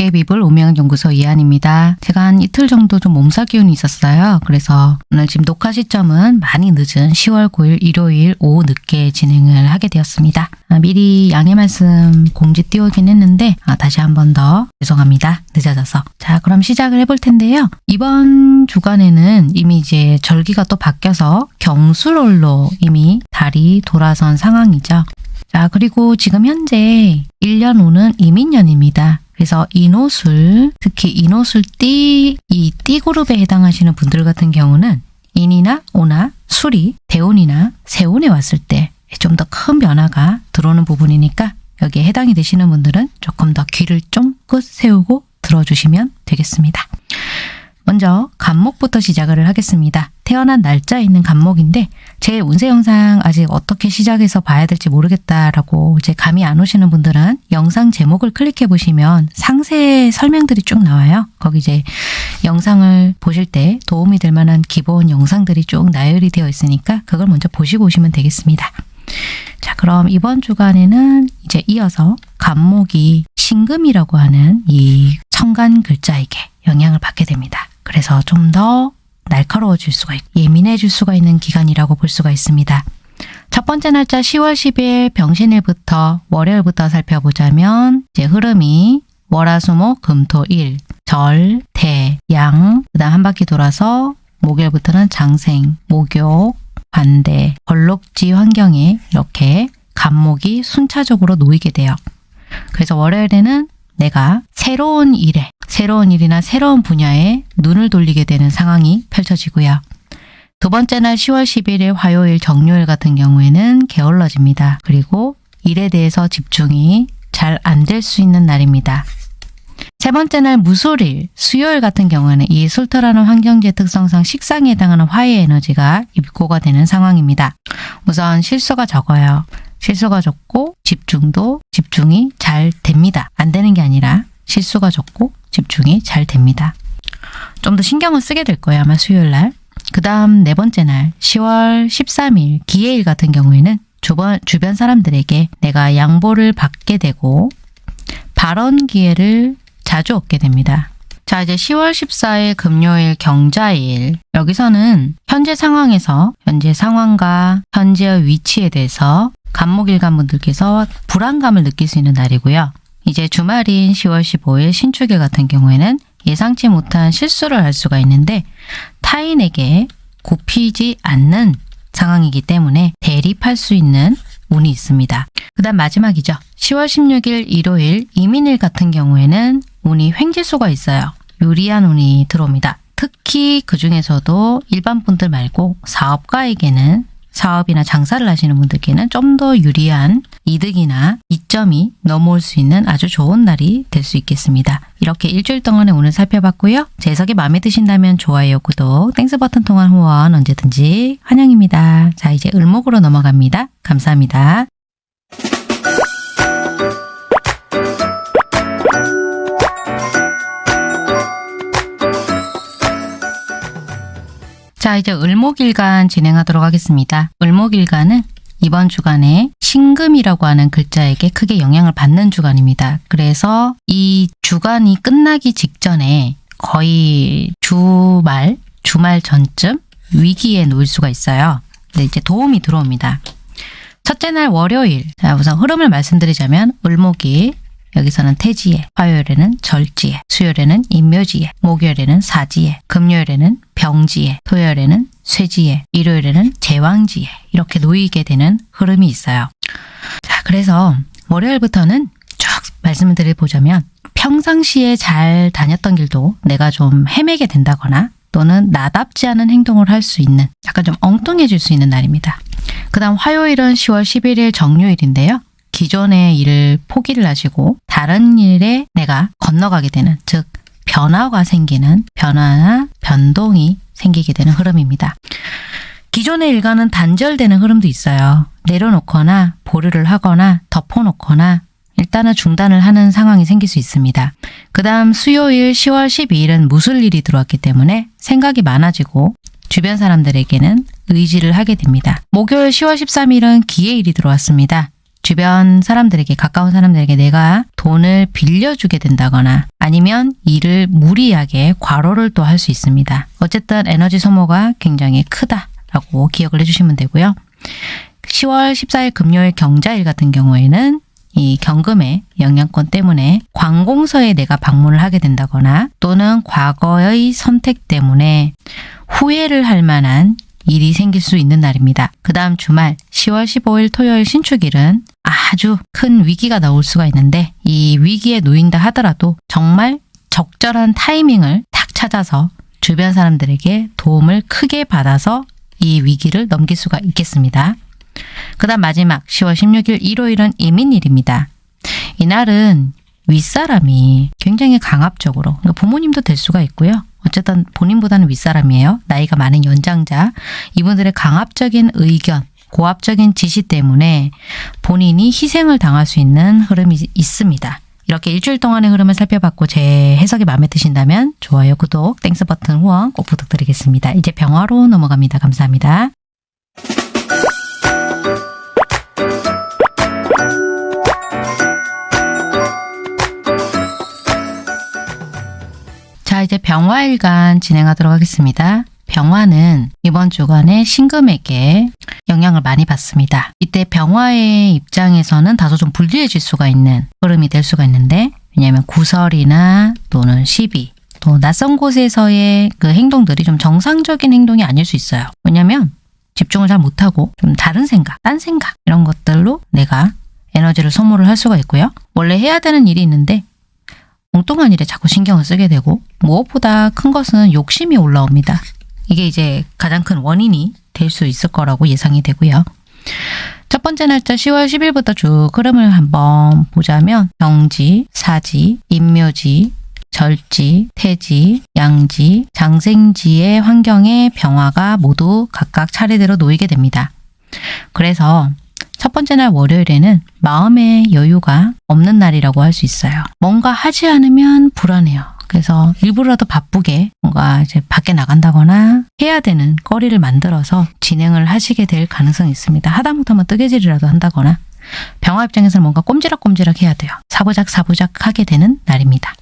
도깨비불 오명연구소 이한입니다. 제가 한 이틀 정도 좀 몸살 기운이 있었어요. 그래서 오늘 지금 녹화 시점은 많이 늦은 10월 9일 일요일 오후 늦게 진행을 하게 되었습니다. 아, 미리 양해 말씀 공지 띄우긴 했는데 아, 다시 한 번 더 죄송합니다. 늦어져서. 자 그럼 시작을 해볼 텐데요. 이번 주간에는 이미 이제 절기가 또 바뀌어서 경술월로 이미 달이 돌아선 상황이죠. 자, 그리고 지금 현재 1년 후는 이민년입니다. 그래서 인호술, 특히 인호술 띠, 이 띠그룹에 해당하시는 분들 같은 경우는 인이나 오나 술이 대운이나 세운에 왔을 때 좀 더 큰 변화가 들어오는 부분이니까 여기에 해당이 되시는 분들은 조금 더 귀를 쫑긋 세우고 들어주시면 되겠습니다. 먼저 간목부터 시작을 하겠습니다. 태어난 날짜 있는 간목인데 제 운세 영상 아직 어떻게 시작해서 봐야 될지 모르겠다라고 이제 감이 안 오시는 분들은 영상 제목을 클릭해 보시면 상세 설명들이 쭉 나와요. 거기 이제 영상을 보실 때 도움이 될 만한 기본 영상들이 쭉 나열이 되어 있으니까 그걸 먼저 보시고 오시면 되겠습니다. 자 그럼 이번 주간에는 이제 이어서 간목이 신금이라고 하는 이 천간 글자에게 영향을 받게 됩니다. 그래서 좀 더 날카로워질 수가 있고 예민해질 수가 있는 기간이라고 볼 수가 있습니다. 첫 번째 날짜 10월 10일 병신일부터 월요일부터 살펴보자면 이제 흐름이 월화수목 금토일 절, 대, 양, 그 다음 한 바퀴 돌아서 목요일부터는 장생, 목욕, 반대, 벌록지 환경에 이렇게 간목이 순차적으로 놓이게 돼요. 그래서 월요일에는 내가 새로운 일에, 새로운 일이나 새로운 분야에 눈을 돌리게 되는 상황이 펼쳐지고요. 두 번째 날 10월 11일 화요일 정요일 같은 경우에는 게을러집니다. 그리고 일에 대해서 집중이 잘 안 될 수 있는 날입니다. 세 번째 날 무술일, 수요일 같은 경우에는 이 술터라는 환경지의 특성상 식상에 해당하는 화의 에너지가 입고가 되는 상황입니다. 우선 실수가 적어요. 실수가 적고 집중도 집중이 잘 됩니다. 안 되는 게 아니라 실수가 적고 집중이 잘 됩니다. 좀 더 신경을 쓰게 될 거예요. 아마 수요일 날. 그 다음 네 번째 날 10월 13일 기해일 같은 경우에는 주변, 주변 사람들에게 내가 양보를 받게 되고 발언 기회를 자주 얻게 됩니다. 자 이제 10월 14일 금요일 경자일 여기서는 현재 상황에서 현재 상황과 현재의 위치에 대해서 간목일간 분들께서 불안감을 느낄 수 있는 날이고요. 이제 주말인 10월 15일 신축일 같은 경우에는 예상치 못한 실수를 할 수가 있는데 타인에게 굽히지 않는 상황이기 때문에 대립할 수 있는 운이 있습니다. 그 다음 마지막이죠. 10월 16일 일요일 임인일 같은 경우에는 운이 횡재수가 있어요. 유리한 운이 들어옵니다. 특히 그 중에서도 일반 분들 말고 사업가에게는 사업이나 장사를 하시는 분들께는 좀 더 유리한 이득이나 이점이 넘어올 수 있는 아주 좋은 날이 될 수 있겠습니다. 이렇게 일주일 동안의 오늘 살펴봤고요. 제 해석이 마음에 드신다면 좋아요, 구독, Thanks 버튼 통한 후원 언제든지 환영입니다. 자 이제 을목으로 넘어갑니다. 감사합니다. 자 이제 을목일간 진행하도록 하겠습니다. 을목일간은 이번 주간에 신금이라고 하는 글자에게 크게 영향을 받는 주간입니다. 그래서 이 주간이 끝나기 직전에 거의 주말, 주말 전쯤 위기에 놓일 수가 있어요. 근데 이제 도움이 들어옵니다. 첫째 날 월요일, 자 우선 흐름을 말씀드리자면 을목일, 여기서는 태지에, 화요일에는 절지에, 수요일에는 인묘지에, 목요일에는 사지에, 금요일에는 병지에, 토요일에는 쇠지에, 일요일에는 제왕지에 이렇게 놓이게 되는 흐름이 있어요. 자, 그래서 월요일부터는 쭉 말씀을 드려보자면 평상시에 잘 다녔던 길도 내가 좀 헤매게 된다거나 또는 나답지 않은 행동을 할 수 있는 약간 좀 엉뚱해질 수 있는 날입니다. 그 다음 화요일은 10월 11일 정요일인데요. 기존의 일을 포기를 하시고 다른 일에 내가 건너가게 되는 즉 변화가 생기는 변화나 변동이 생기게 되는 흐름입니다. 기존의 일과는 단절되는 흐름도 있어요. 내려놓거나 보류를 하거나 덮어놓거나 일단은 중단을 하는 상황이 생길 수 있습니다. 그 다음 수요일 10월 12일은 무술 일이 들어왔기 때문에 생각이 많아지고 주변 사람들에게는 의지를 하게 됩니다. 목요일 10월 13일은 기해일이 들어왔습니다. 주변 사람들에게 가까운 사람들에게 내가 돈을 빌려주게 된다거나 아니면 일을 무리하게 과로를 또 할 수 있습니다. 어쨌든 에너지 소모가 굉장히 크다라고 기억을 해주시면 되고요. 10월 14일 금요일 경자일 같은 경우에는 이 경금의 영향권 때문에 관공서에 내가 방문을 하게 된다거나 또는 과거의 선택 때문에 후회를 할 만한 일이 생길 수 있는 날입니다. 그 다음 주말 10월 15일 토요일 신축일은 아주 큰 위기가 나올 수가 있는데 이 위기에 놓인다 하더라도 정말 적절한 타이밍을 탁 찾아서 주변 사람들에게 도움을 크게 받아서 이 위기를 넘길 수가 있겠습니다. 그 다음 마지막 10월 16일 일요일은 이민일입니다. 이날은 윗사람이 굉장히 강압적으로 그러니까 부모님도 될 수가 있고요. 어쨌든 본인보다는 윗사람이에요. 나이가 많은 연장자. 이분들의 강압적인 의견, 고압적인 지시 때문에 본인이 희생을 당할 수 있는 흐름이 있습니다. 이렇게 일주일 동안의 흐름을 살펴봤고 제 해석이 마음에 드신다면 좋아요, 구독, Thanks 버튼 후원 꼭 부탁드리겠습니다. 이제 병화로 넘어갑니다. 감사합니다. 자, 이제 병화일간 진행하도록 하겠습니다. 병화는 이번 주간에 신금에게 영향을 많이 받습니다. 이때 병화의 입장에서는 다소 좀 불리해질 수가 있는 흐름이 될 수가 있는데 왜냐하면 구설이나 또는 시비 또 낯선 곳에서의 그 행동들이 좀 정상적인 행동이 아닐 수 있어요. 왜냐하면 집중을 잘 못하고 좀 다른 생각, 딴 생각 이런 것들로 내가 에너지를 소모를 할 수가 있고요. 원래 해야 되는 일이 있는데 엉뚱한 일에 자꾸 신경을 쓰게 되고 무엇보다 큰 것은 욕심이 올라옵니다. 이게 이제 가장 큰 원인이 될 수 있을 거라고 예상이 되고요. 첫 번째 날짜 10월 10일부터 쭉 흐름을 한번 보자면 병지, 사지, 임묘지, 절지, 태지, 양지, 장생지의 환경에 병화가 모두 각각 차례대로 놓이게 됩니다. 그래서 첫 번째 날 월요일에는 마음의 여유가 없는 날이라고 할 수 있어요. 뭔가 하지 않으면 불안해요. 그래서 일부러라도 바쁘게 뭔가 이제 밖에 나간다거나 해야 되는 거리를 만들어서 진행을 하시게 될 가능성이 있습니다. 하다못하면 뜨개질이라도 한다거나 병화 입장에서는 뭔가 꼼지락꼼지락 해야 돼요. 사부작 사부작 하게 되는 날입니다.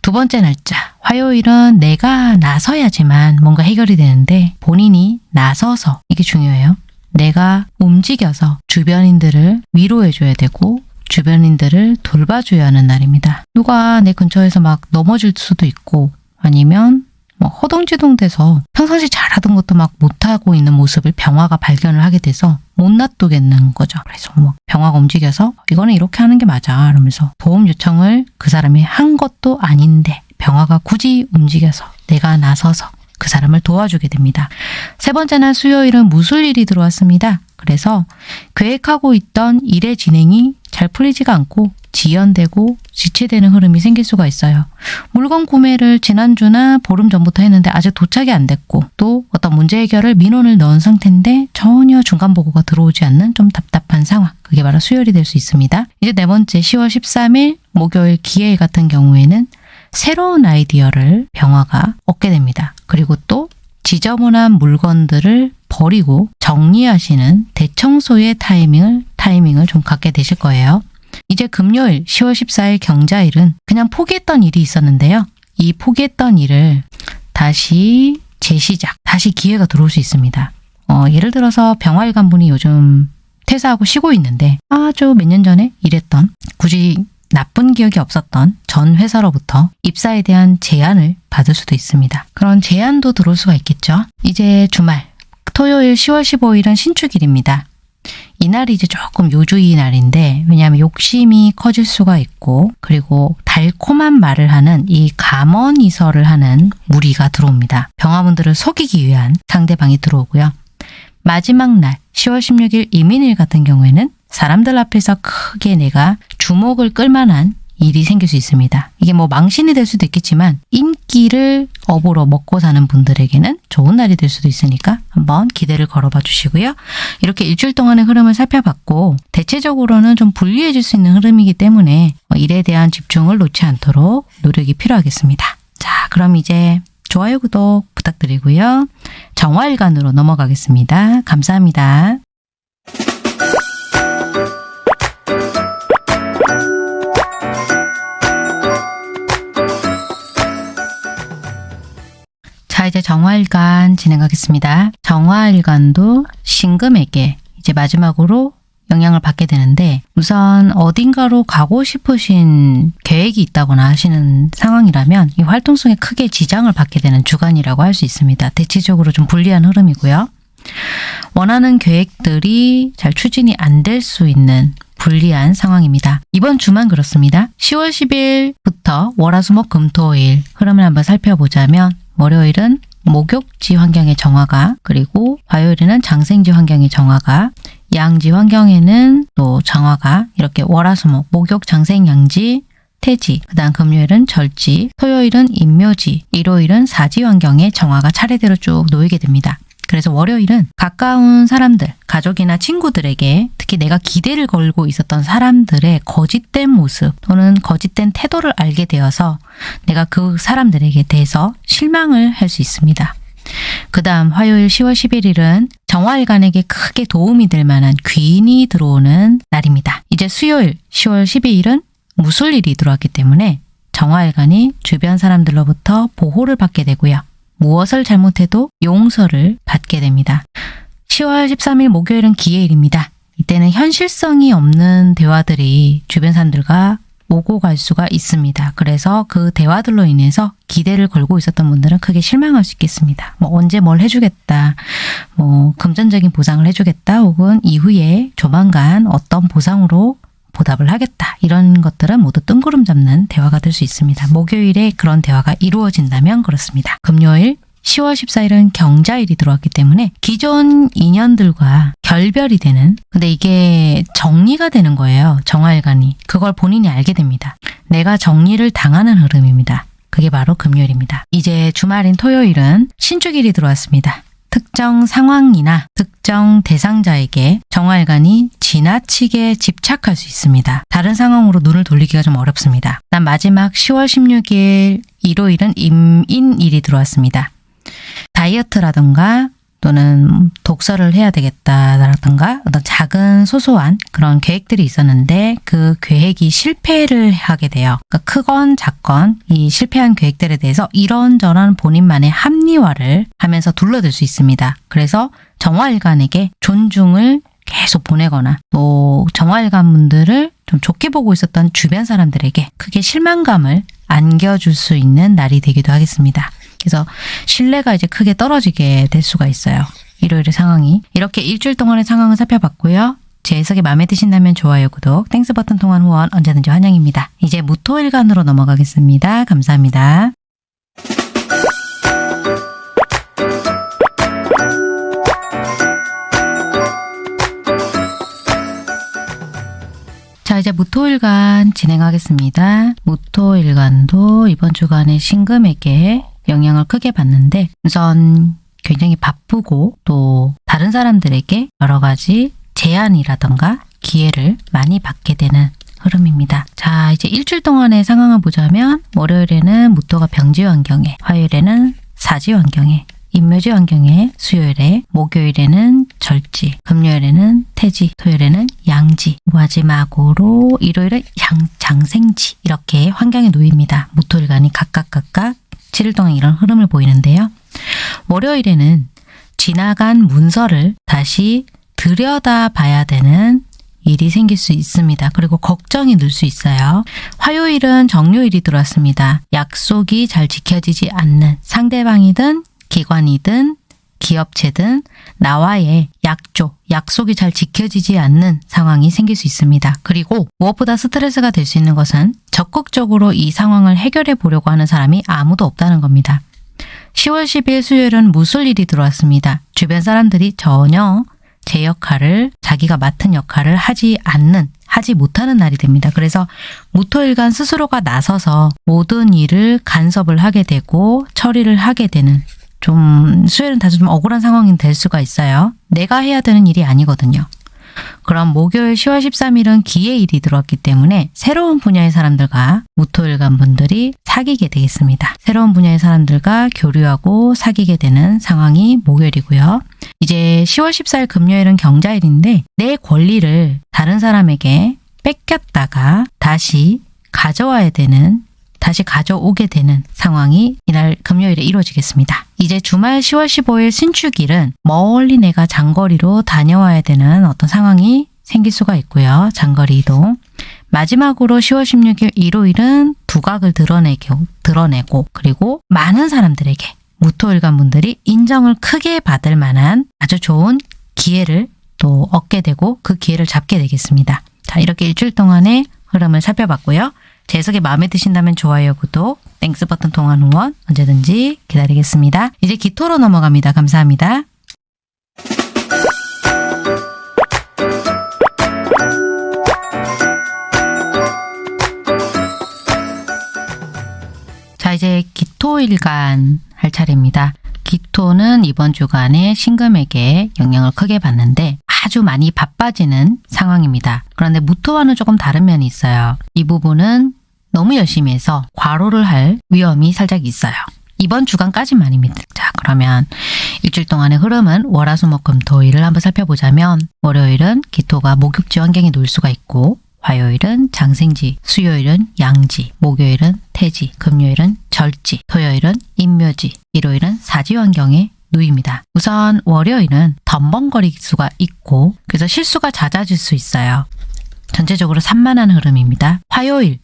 두 번째 날짜 화요일은 내가 나서야지만 뭔가 해결이 되는데 본인이 나서서 이게 중요해요. 내가 움직여서 주변인들을 위로해줘야 되고 주변인들을 돌봐줘야 하는 날입니다. 누가 내 근처에서 막 넘어질 수도 있고 아니면 뭐 허둥지둥 돼서 평상시 잘하던 것도 막 못하고 있는 모습을 병화가 발견을 하게 돼서 못 놔두겠는 거죠. 그래서 뭐 병화가 움직여서 이거는 이렇게 하는 게 맞아 이러면서 도움 요청을 그 사람이 한 것도 아닌데 병화가 굳이 움직여서 내가 나서서 그 사람을 도와주게 됩니다. 세 번째 날 수요일은 무술일이 들어왔습니다. 그래서 계획하고 있던 일의 진행이 잘 풀리지가 않고 지연되고 지체되는 흐름이 생길 수가 있어요. 물건 구매를 지난주나 보름 전부터 했는데 아직 도착이 안 됐고 또 어떤 문제 해결을 민원을 넣은 상태인데 전혀 중간 보고가 들어오지 않는 좀 답답한 상황. 그게 바로 수요일이 될 수 있습니다. 이제 네 번째 10월 13일 목요일 기해일 같은 경우에는 새로운 아이디어를 병화가 얻게 됩니다. 그리고 또 지저분한 물건들을 버리고 정리하시는 대청소의 타이밍을 타이밍을 좀 갖게 되실 거예요. 이제 금요일 10월 14일 경자일은 그냥 포기했던 일이 있었는데요. 이 포기했던 일을 다시 재시작, 다시 기회가 들어올 수 있습니다. 어, 예를 들어서 병화일 간분이 요즘 퇴사하고 쉬고 있는데 아주 몇 년 전에 일했던 기억이 없었던 전 회사로부터 입사에 대한 제안을 받을 수도 있습니다. 그런 제안도 들어올 수가 있겠죠. 이제 주말 토요일 10월 15일은 신축일입니다. 이날이 이제 조금 요주의 날인데 왜냐하면 욕심이 커질 수가 있고 그리고 달콤한 말을 하는 이 감언이설을 하는 무리가 들어옵니다. 병화분들을 속이기 위한 상대방이 들어오고요. 마지막 날 10월 16일 이민일 같은 경우에는 사람들 앞에서 크게 내가 주목을 끌만한 일이 생길 수 있습니다. 이게 뭐 망신이 될 수도 있겠지만 인기를 업으로 먹고 사는 분들에게는 좋은 날이 될 수도 있으니까 한번 기대를 걸어봐 주시고요. 이렇게 일주일 동안의 흐름을 살펴봤고 대체적으로는 좀 불리해질 수 있는 흐름이기 때문에 일에 대한 집중을 놓지 않도록 노력이 필요하겠습니다. 자 그럼 이제 좋아요 구독 부탁드리고요. 정화일간으로 넘어가겠습니다. 감사합니다. 이제 정화일간 진행하겠습니다. 정화일간도 신금에게 이제 마지막으로 영향을 받게 되는데 우선 어딘가로 가고 싶으신 계획이 있다거나 하시는 상황이라면 이 활동성에 크게 지장을 받게 되는 주간이라고 할 수 있습니다. 대체적으로 좀 불리한 흐름이고요. 원하는 계획들이 잘 추진이 안 될 수 있는 불리한 상황입니다. 이번 주만 그렇습니다. 10월 10일부터 월화수목 금토일 흐름을 한번 살펴보자면 월요일은 목욕지 환경의 정화가 그리고 화요일에는 장생지 환경의 정화가 양지 환경에는 또 정화가 이렇게 월화수목 목욕 장생 양지 태지, 그 다음 금요일은 절지, 토요일은 인묘지, 일요일은 사지 환경의 정화가 차례대로 쭉 놓이게 됩니다. 그래서 월요일은 가까운 사람들, 가족이나 친구들에게 특히 내가 기대를 걸고 있었던 사람들의 거짓된 모습 또는 거짓된 태도를 알게 되어서 내가 그 사람들에게 대해서 실망을 할 수 있습니다. 그 다음 화요일 10월 11일은 정화일간에게 크게 도움이 될 만한 귀인이 들어오는 날입니다. 이제 수요일 10월 12일은 무술일이 들어왔기 때문에 정화일간이 주변 사람들로부터 보호를 받게 되고요. 무엇을 잘못해도 용서를 받게 됩니다. 10월 13일 목요일은 기해일입니다. 이때는 현실성이 없는 대화들이 주변 사람들과 오고 갈 수가 있습니다. 그래서 그 대화들로 인해서 기대를 걸고 있었던 분들은 크게 실망할 수 있겠습니다. 뭐 언제 뭘 해주겠다, 뭐 금전적인 보상을 해주겠다, 혹은 이후에 조만간 어떤 보상으로 보답을 하겠다. 이런 것들은 모두 뜬구름 잡는 대화가 될 수 있습니다. 목요일에 그런 대화가 이루어진다면 그렇습니다. 금요일 10월 14일은 경자일이 들어왔기 때문에 기존 인연들과 결별이 되는 근데 이게 정리가 되는 거예요. 정화일간이. 그걸 본인이 알게 됩니다. 내가 정리를 당하는 흐름입니다. 그게 바로 금요일입니다. 이제 주말인 토요일은 신축일이 들어왔습니다. 특정 상황이나 특정 대상자에게 정화일간이 지나치게 집착할 수 있습니다. 다른 상황으로 눈을 돌리기가 좀 어렵습니다. 난 마지막 10월 16일 일요일은 임인일이 들어왔습니다. 다이어트라든가 또는 독서를 해야 되겠다라든가 어떤 작은 소소한 그런 계획들이 있었는데 그 계획이 실패를 하게 돼요. 그러니까 크건 작건 이 실패한 계획들에 대해서 이런저런 본인만의 합리화를 하면서 둘러들 수 있습니다. 그래서 정화일간에게 존중을 계속 보내거나 또 정화일간 분들을 좀 좋게 보고 있었던 주변 사람들에게 크게 실망감을 안겨줄 수 있는 날이 되기도 하겠습니다. 그래서 신뢰가 이제 크게 떨어지게 될 수가 있어요. 일요일의 상황이. 이렇게 일주일 동안의 상황을 살펴봤고요. 제 해석이 마음에 드신다면 좋아요, 구독, Thanks 버튼 통한 후원 언제든지 환영입니다. 이제 무토일간으로 넘어가겠습니다. 감사합니다. 자 이제 무토일간 진행하겠습니다. 무토일간도 이번 주간에 신금에게 영향을 크게 받는데 우선 굉장히 바쁘고 또 다른 사람들에게 여러 가지 제안이라던가 기회를 많이 받게 되는 흐름입니다. 자 이제 일주일 동안의 상황을 보자면 월요일에는 무토가 병지 환경에 화요일에는 사지 환경에 인묘지 환경에 수요일에 목요일에는 절지 금요일에는 태지 토요일에는 양지 마지막으로 일요일은 양, 장생지 이렇게 환경에 놓입니다. 무토일간이 각각 각각 7일 동안 이런 흐름을 보이는데요. 월요일에는 지나간 문서를 다시 들여다 봐야 되는 일이 생길 수 있습니다. 그리고 걱정이 늘 수 있어요. 화요일은 정료일이 들어왔습니다. 약속이 잘 지켜지지 않는 상대방이든 기관이든 기업체든 나와의 약조, 약속이 잘 지켜지지 않는 상황이 생길 수 있습니다. 그리고 무엇보다 스트레스가 될 수 있는 것은 적극적으로 이 상황을 해결해 보려고 하는 사람이 아무도 없다는 겁니다. 10월 10일 수요일은 무술 일이 들어왔습니다. 주변 사람들이 전혀 제 역할을 자기가 맡은 역할을 하지 않는 하지 못하는 날이 됩니다. 그래서 무토일간 스스로가 나서서 모든 일을 간섭을 하게 되고 처리를 하게 되는 좀 수요일은 좀 억울한 상황이 될 수가 있어요. 내가 해야 되는 일이 아니거든요. 그럼 목요일 10월 13일은 기회일이 들어왔기 때문에 새로운 분야의 사람들과 무토일간 분들이 사귀게 되겠습니다. 새로운 분야의 사람들과 교류하고 사귀게 되는 상황이 목요일이고요. 이제 10월 14일 금요일은 경자일인데 내 권리를 다른 사람에게 뺏겼다가 다시 가져와야 되는 다시 가져오게 되는 상황이 이날 금요일에 이루어지겠습니다. 이제 주말 10월 15일 신축일은 멀리 내가 장거리로 다녀와야 되는 어떤 상황이 생길 수가 있고요. 장거리 이동. 마지막으로 10월 16일 일요일은 두각을 드러내고, 드러내고 그리고 많은 사람들에게 무토일간 분들이 인정을 크게 받을 만한 아주 좋은 기회를 또 얻게 되고 그 기회를 잡게 되겠습니다. 자, 이렇게 일주일 동안의 흐름을 살펴봤고요. 제 해석이 마음에 드신다면 좋아요, 구독, Thanks 버튼 통한 후원 언제든지 기다리겠습니다. 이제 기토로 넘어갑니다. 감사합니다. 자, 이제 기토일간 할 차례입니다. 기토는 이번 주간에 신금에게 영향을 크게 받는데 아주 많이 바빠지는 상황입니다. 그런데 무토와는 조금 다른 면이 있어요. 이 부분은 너무 열심히 해서 과로를 할 위험이 살짝 있어요. 이번 주간까지만입니다. 자, 그러면 일주일 동안의 흐름은 월화수목금토일을 한번 살펴보자면 월요일은 기토가 목욕지 환경에 놓일 수가 있고 화요일은 장생지, 수요일은 양지, 목요일은 태지, 금요일은 절지, 토요일은 인묘지, 일요일은 사지 환경에 놓입니다. 우선 월요일은 덤벙거릴 수가 있고 그래서 실수가 잦아질 수 있어요. 전체적으로 산만한 흐름입니다. 화요일,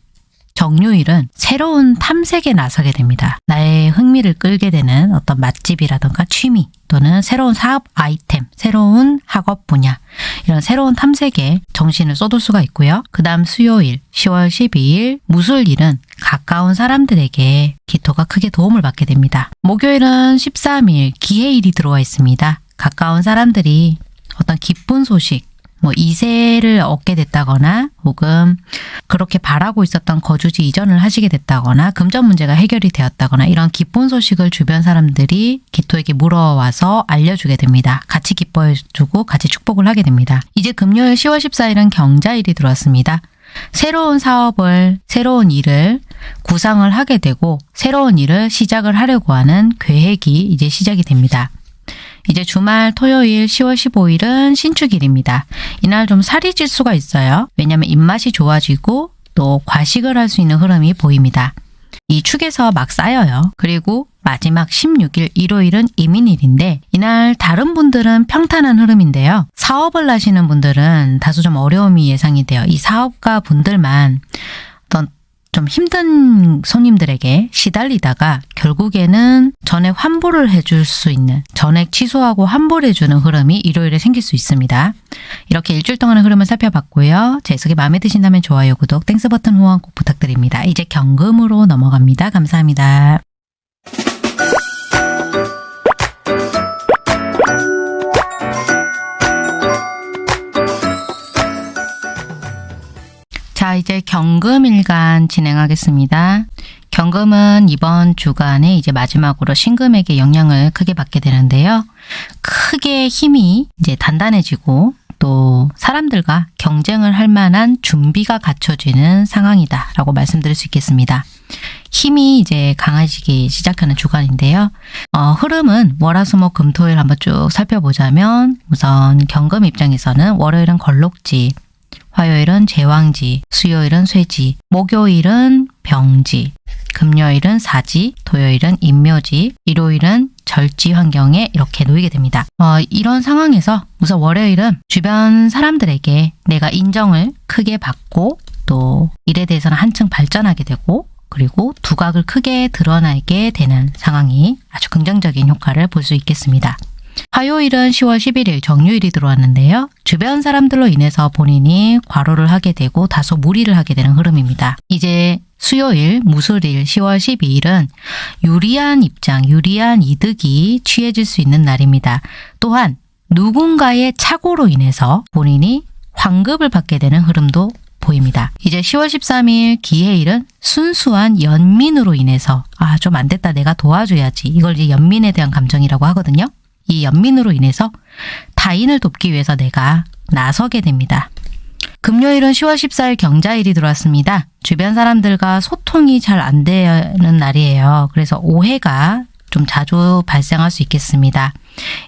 정요일은 새로운 탐색에 나서게 됩니다. 나의 흥미를 끌게 되는 어떤 맛집이라던가 취미 또는 새로운 사업 아이템, 새로운 학업 분야 이런 새로운 탐색에 정신을 쏟을 수가 있고요. 그 다음 수요일 10월 12일 무술일은 가까운 사람들에게 기토가 크게 도움을 받게 됩니다. 목요일은 13일 기해일이 들어와 있습니다. 가까운 사람들이 어떤 기쁜 소식 뭐 이세를 얻게 됐다거나 혹은 그렇게 바라고 있었던 거주지 이전을 하시게 됐다거나 금전 문제가 해결이 되었다거나 이런 기쁜 소식을 주변 사람들이 기토에게 물어와서 알려주게 됩니다. 같이 기뻐해주고 같이 축복을 하게 됩니다. 이제 금요일 10월 14일은 경자일이 들어왔습니다. 새로운 사업을, 새로운 일을 구상을 하게 되고 새로운 일을 시작을 하려고 하는 계획이 이제 시작이 됩니다. 이제 주말 토요일 10월 15일은 신축일입니다. 이날 좀 살이 찔 수가 있어요. 왜냐하면 입맛이 좋아지고 또 과식을 할 수 있는 흐름이 보입니다. 이 축에서 막 쌓여요. 그리고 마지막 16일 일요일은 이민일인데 이날 다른 분들은 평탄한 흐름인데요. 사업을 하시는 분들은 다소 좀 어려움이 예상이 돼요. 이 사업가 분들만 좀 힘든 손님들에게 시달리다가 결국에는 전액 환불을 해줄 수 있는 전액 취소하고 환불해주는 흐름이 일요일에 생길 수 있습니다. 이렇게 일주일 동안의 흐름을 살펴봤고요. 제 해석이 마음에 드신다면 좋아요, 구독, Thanks 버튼 후원 꼭 부탁드립니다. 이제 경금으로 넘어갑니다. 감사합니다. 자, 이제 경금일간 진행하겠습니다. 경금은 이번 주간에 이제 마지막으로 신금에게 영향을 크게 받게 되는데요. 크게 힘이 이제 단단해지고 또 사람들과 경쟁을 할 만한 준비가 갖춰지는 상황이다라고 말씀드릴 수 있겠습니다. 힘이 이제 강해지기 시작하는 주간인데요. 어, 흐름은 월화수목 금토일 한번 쭉 살펴보자면 우선 경금 입장에서는 월요일은 걸록지, 화요일은 제왕지, 수요일은 쇠지, 목요일은 병지, 금요일은 사지, 토요일은 인묘지, 일요일은 절지 환경에 이렇게 놓이게 됩니다. 어, 이런 상황에서 우선 월요일은 주변 사람들에게 내가 인정을 크게 받고 또 일에 대해서는 한층 발전하게 되고 그리고 두각을 크게 드러나게 되는 상황이 아주 긍정적인 효과를 볼 수 있겠습니다. 화요일은 10월 11일 정유일이 들어왔는데요. 주변 사람들로 인해서 본인이 과로를 하게 되고 다소 무리를 하게 되는 흐름입니다. 이제 수요일, 무술일 10월 12일은 유리한 입장, 유리한 이득이 취해질 수 있는 날입니다. 또한 누군가의 착오로 인해서 본인이 환급을 받게 되는 흐름도 보입니다. 이제 10월 13일 기해일은 순수한 연민으로 인해서 아 좀 안 됐다 내가 도와줘야지 이걸 이제 연민에 대한 감정이라고 하거든요. 이 연민으로 인해서 타인을 돕기 위해서 내가 나서게 됩니다. 금요일은 10월 14일 경자일이 들어왔습니다. 주변 사람들과 소통이 잘 안 되는 날이에요. 그래서 오해가 좀 자주 발생할 수 있겠습니다.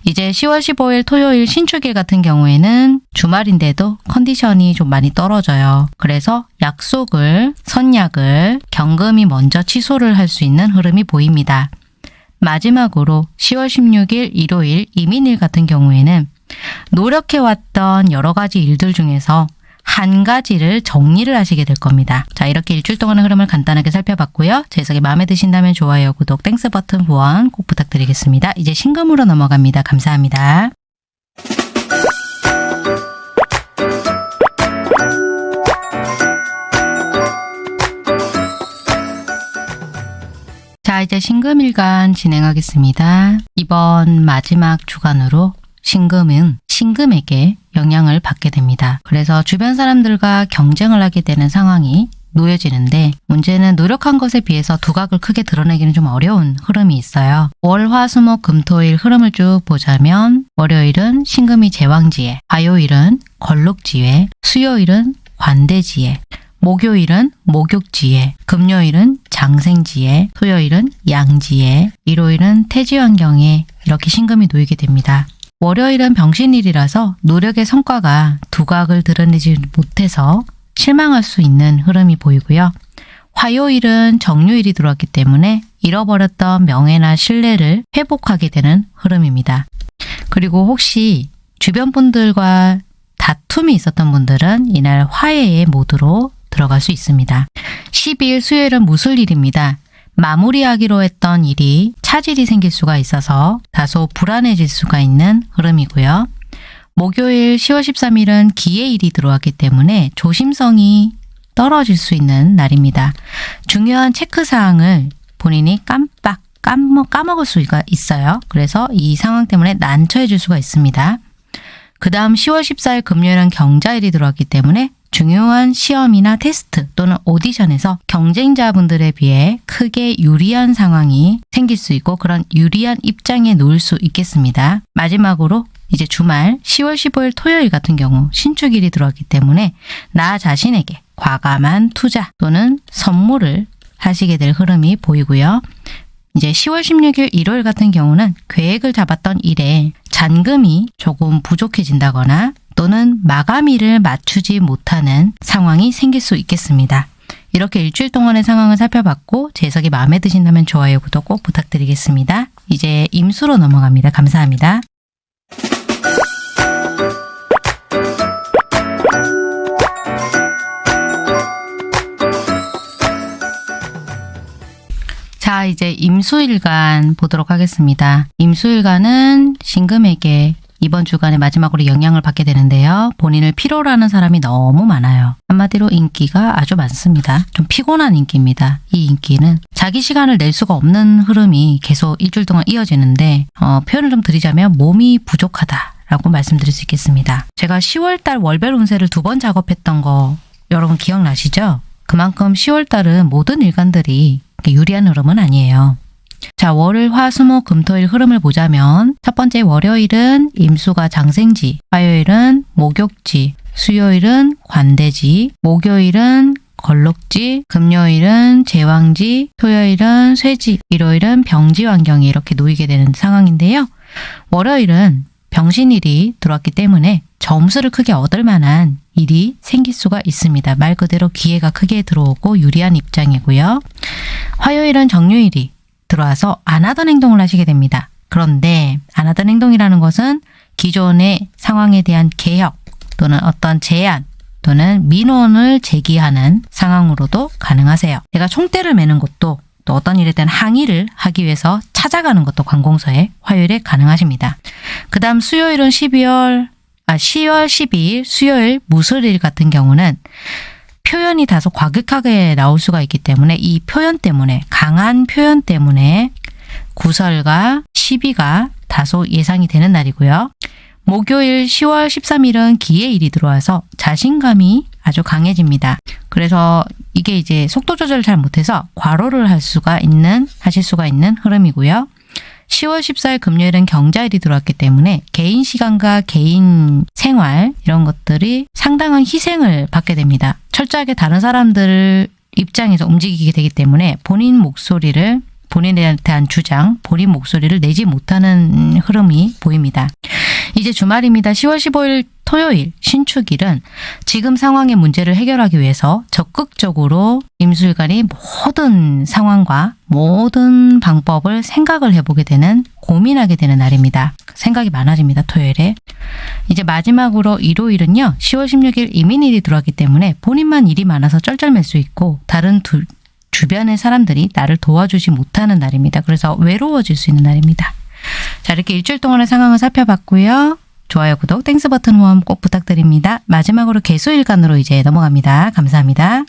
이제 10월 15일 토요일 신축일 같은 경우에는 주말인데도 컨디션이 좀 많이 떨어져요. 그래서 약속을, 선약을 경금이 먼저 취소를 할 수 있는 흐름이 보입니다. 마지막으로 10월 16일 일요일 임인일 같은 경우에는 노력해왔던 여러 가지 일들 중에서 한 가지를 정리를 하시게 될 겁니다. 자, 이렇게 일주일 동안의 흐름을 간단하게 살펴봤고요. 제 해석이 마음에 드신다면 좋아요, 구독, Thanks 버튼 후원 꼭 부탁드리겠습니다. 이제 신금으로 넘어갑니다. 감사합니다. 이제 신금일간 진행하겠습니다. 이번 마지막 주간으로 신금은 신금에게 영향을 받게 됩니다. 그래서 주변 사람들과 경쟁을 하게 되는 상황이 놓여지는데 문제는 노력한 것에 비해서 두각을 크게 드러내기는 좀 어려운 흐름이 있어요. 월, 화, 수, 목, 금, 토, 일 흐름을 쭉 보자면 월요일은 신금이 제왕지에, 화요일은 걸록지에, 수요일은 관대지에, 목요일은 목욕지에, 금요일은 장생지에, 토요일은 양지에, 일요일은 태지 환경에 이렇게 신금이 놓이게 됩니다. 월요일은 병신일이라서 노력의 성과가 두각을 드러내지 못해서 실망할 수 있는 흐름이 보이고요. 화요일은 정유일이 들어왔기 때문에 잃어버렸던 명예나 신뢰를 회복하게 되는 흐름입니다. 그리고 혹시 주변 분들과 다툼이 있었던 분들은 이날 화해의 모드로 들어갈 수 있습니다. 12일 수요일은 무술일입니다. 마무리하기로 했던 일이 차질이 생길 수가 있어서 다소 불안해질 수가 있는 흐름이고요. 목요일 10월 13일은 기해일이 들어왔기 때문에 조심성이 떨어질 수 있는 날입니다. 중요한 체크사항을 본인이 깜빡 까먹, 까먹을 수가 있어요. 그래서 이 상황 때문에 난처해질 수가 있습니다. 그 다음 10월 14일 금요일은 경자일이 들어왔기 때문에 중요한 시험이나 테스트 또는 오디션에서 경쟁자분들에 비해 크게 유리한 상황이 생길 수 있고 그런 유리한 입장에 놓을 수 있겠습니다. 마지막으로 이제 주말 10월 15일 토요일 같은 경우 신축일이 들어왔기 때문에 나 자신에게 과감한 투자 또는 선물을 하시게 될 흐름이 보이고요. 이제 10월 16일 일요일 같은 경우는 계획을 잡았던 일에 잔금이 조금 부족해진다거나 또는 마감일을 맞추지 못하는 상황이 생길 수 있겠습니다. 이렇게 일주일 동안의 상황을 살펴봤고 제 해석이 마음에 드신다면 좋아요, 구독 꼭 부탁드리겠습니다. 이제 임수로 넘어갑니다. 감사합니다. 자, 이제 임수일간 보도록 하겠습니다. 임수일간은 신금에게 이번 주간에 마지막으로 영향을 받게 되는데요. 본인을 필요로 하는 사람이 너무 많아요. 한마디로 인기가 아주 많습니다. 좀 피곤한 인기입니다. 이 인기는 자기 시간을 낼 수가 없는 흐름이 계속 일주일 동안 이어지는데 어, 표현을 좀 드리자면 몸이 부족하다. 라고 말씀드릴 수 있겠습니다. 제가 10월달 월별 운세를 두 번 작업했던 거 여러분 기억나시죠? 그만큼 10월달은 모든 일간들이 유리한 흐름은 아니에요. 자, 월을 화, 수, 목, 금, 토, 일 흐름을 보자면 첫 번째 월요일은 임수가 장생지, 화요일은 목욕지, 수요일은 관대지, 목요일은 걸록지, 금요일은 제왕지, 토요일은 쇠지, 일요일은 병지 환경이 이렇게 놓이게 되는 상황인데요. 월요일은 병신일이 들어왔기 때문에 점수를 크게 얻을 만한 일이 생길 수가 있습니다. 말 그대로 기회가 크게 들어오고 유리한 입장이고요. 화요일은 정유일이 들어와서 안 하던 행동을 하시게 됩니다. 그런데 안 하던 행동이라는 것은 기존의 상황에 대한 개혁 또는 어떤 제안 또는 민원을 제기하는 상황으로도 가능하세요. 제가 총대를 매는 것도 또 어떤 일에 대한 항의를 하기 위해서 찾아가는 것도 관공서에 화요일에 가능하십니다. 그 다음 수요일은 12월, 아, 10월 12일 수요일 무술일 같은 경우는 표현이 다소 과격하게 나올 수가 있기 때문에 이 표현 때문에 강한 표현 때문에 구설과 시비가 다소 예상이 되는 날이고요. 목요일 10월 13일은 기해일이 들어와서 자신감이 아주 강해집니다. 그래서 이게 이제 속도 조절을 잘 못해서 과로를 할 수가 있는 하실 수가 있는 흐름이고요. 10월 14일 금요일은 경자일이 들어왔기 때문에 개인 시간과 개인 생활 이런 것들이 상당한 희생을 받게 됩니다. 철저하게 다른 사람들 입장에서 움직이게 되기 때문에 본인 목소리를 본인에 대한 주장, 본인 목소리를 내지 못하는 흐름이 보입니다. 이제 주말입니다. 10월 15일 토요일 신축일은 지금 상황의 문제를 해결하기 위해서 적극적으로 임술관이 모든 상황과 모든 방법을 생각을 해보게 되는 고민하게 되는 날입니다. 생각이 많아집니다. 토요일에. 이제 마지막으로 일요일은요. 10월 16일 이민일이 들어왔기 때문에 본인만 일이 많아서 쩔쩔맬 수 있고 다른 두, 주변의 사람들이 나를 도와주지 못하는 날입니다. 그래서 외로워질 수 있는 날입니다. 자 이렇게 일주일 동안의 상황을 살펴봤고요. 좋아요, 구독, Thanks 버튼 후원 꼭 부탁드립니다. 마지막으로 계수일간으로 이제 넘어갑니다. 감사합니다.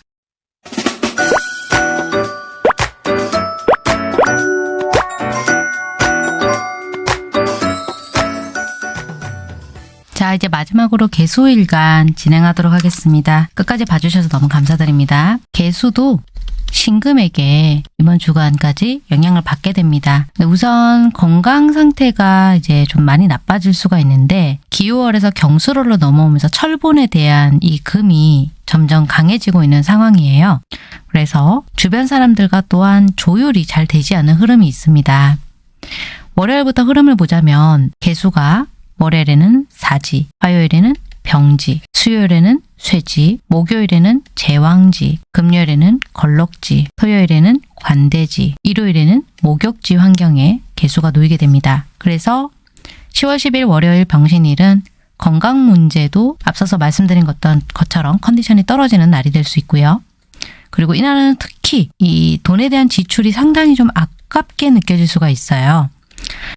자, 이제 마지막으로 계수일간 진행하도록 하겠습니다. 끝까지 봐주셔서 너무 감사드립니다. 계수도 신금에게 이번 주간까지 영향을 받게 됩니다. 우선 건강 상태가 이제 좀 많이 나빠질 수가 있는데 기유월에서 경술월로 넘어오면서 철분에 대한 이 금이 점점 강해지고 있는 상황이에요. 그래서 주변 사람들과 또한 조율이 잘 되지 않는 흐름이 있습니다. 월요일부터 흐름을 보자면 개수가 월요일에는 사지, 화요일에는 병지, 수요일에는 쇠지, 목요일에는 제왕지, 금요일에는 걸럭지, 토요일에는 관대지, 일요일에는 목욕지 환경에 개수가 놓이게 됩니다. 그래서 10월 10일 월요일 병신일은 건강 문제도 앞서서 말씀드린 것처럼 컨디션이 떨어지는 날이 될 수 있고요. 그리고 이날은 특히 이 돈에 대한 지출이 상당히 좀 아깝게 느껴질 수가 있어요.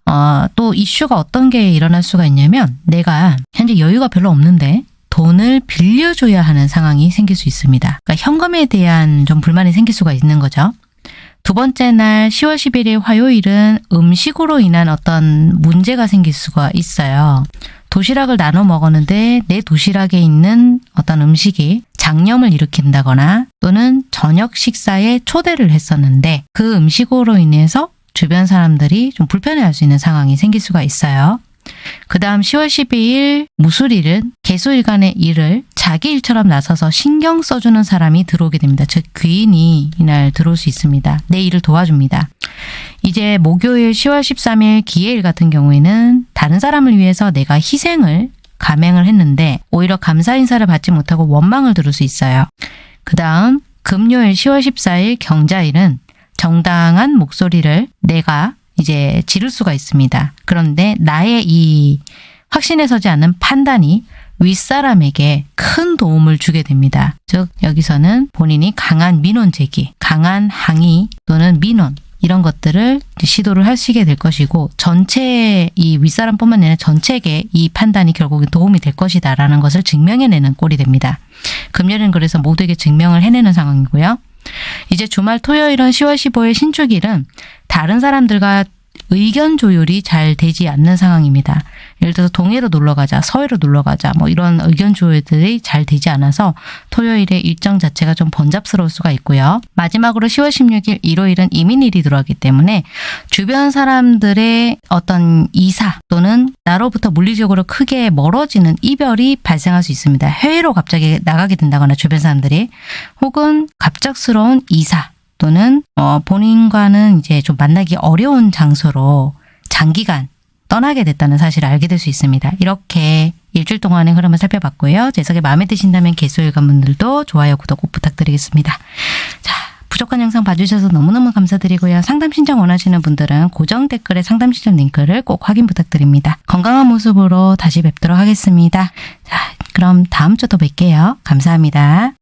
어, 또 이슈가 어떤 게 일어날 수가 있냐면 내가 현재 여유가 별로 없는데 돈을 빌려줘야 하는 상황이 생길 수 있습니다. 그러니까 현금에 대한 좀 불만이 생길 수가 있는 거죠. 두 번째 날 10월 11일 화요일은 음식으로 인한 어떤 문제가 생길 수가 있어요. 도시락을 나눠 먹었는데 내 도시락에 있는 어떤 음식이 장염을 일으킨다거나 또는 저녁 식사에 초대를 했었는데 그 음식으로 인해서 주변 사람들이 좀 불편해할 수 있는 상황이 생길 수가 있어요. 그 다음 10월 12일 무술일은 개수일간의 일을 자기 일처럼 나서서 신경 써주는 사람이 들어오게 됩니다. 즉 귀인이 이날 들어올 수 있습니다. 내 일을 도와줍니다. 이제 목요일 10월 13일 기해일 같은 경우에는 다른 사람을 위해서 내가 희생을 감행을 했는데 오히려 감사 인사를 받지 못하고 원망을 들을 수 있어요. 그 다음 금요일 10월 14일 경자일은 정당한 목소리를 내가 이제 지를 수가 있습니다. 그런데 나의 이 확신에 서지 않는 판단이 윗사람에게 큰 도움을 주게 됩니다. 즉 여기서는 본인이 강한 민원 제기, 강한 항의 또는 민원 이런 것들을 시도를 하시게 될 것이고 전체 이 윗사람뿐만 아니라 전체에게 이 판단이 결국은 도움이 될 것이다라는 것을 증명해내는 꼴이 됩니다. 금요일은 그래서 모두에게 증명을 해내는 상황이고요. 이제 주말 토요일은 10월 15일 신축일은 다른 사람들과 의견 조율이 잘 되지 않는 상황입니다. 예를 들어서 동해로 놀러 가자, 서해로 놀러 가자, 뭐 이런 의견 조율들이 잘 되지 않아서 토요일의 일정 자체가 좀 번잡스러울 수가 있고요. 마지막으로 10월 16일 일요일은 이민일이 들어가기 때문에 주변 사람들의 어떤 이사 또는 나로부터 물리적으로 크게 멀어지는 이별이 발생할 수 있습니다. 해외로 갑자기 나가게 된다거나 주변 사람들이 혹은 갑작스러운 이사 또는 어, 본인과는 이제 좀 만나기 어려운 장소로 장기간 떠나게 됐다는 사실을 알게 될 수 있습니다. 이렇게 일주일 동안의 흐름을 살펴봤고요. 제석이 마음에 드신다면 개수일관 분들도 좋아요, 구독 꼭 부탁드리겠습니다. 자, 부족한 영상 봐주셔서 너무너무 감사드리고요. 상담 신청 원하시는 분들은 고정 댓글에 상담 신청 링크를 꼭 확인 부탁드립니다. 건강한 모습으로 다시 뵙도록 하겠습니다. 자, 그럼 다음 주 또 뵐게요. 감사합니다.